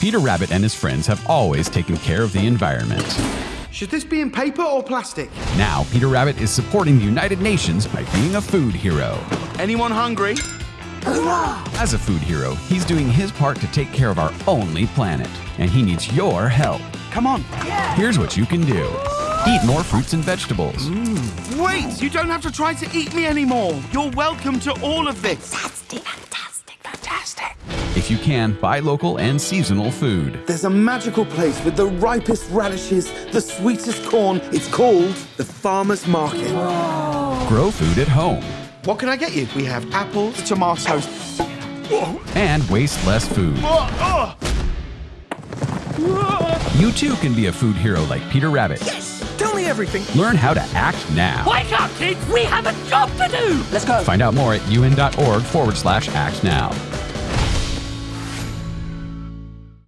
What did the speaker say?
Peter Rabbit and his friends have always taken care of the environment. Should this be in paper or plastic? Now, Peter Rabbit is supporting the United Nations by being a food hero. Anyone hungry? As a food hero, he's doing his part to take care of our only planet, and he needs your help. Come on. Here's what you can do eat more fruits and vegetables, Wait, you don't have to try to eat me anymore. You're welcome to all of this. Fantastic, fantastic, fantastic. If you can, buy local and seasonal food. There's a magical place with the ripest radishes, the sweetest corn. It's called the Farmer's Market. Grow food at home What can I get you? We have apples, tomatoes. and waste less food. You too can be a food hero like Peter Rabbit. Yes! Tell me everything. Learn how to act now. Wake up, kids! We have a job to do! Let's go. Find out more at un.org forward slash act now.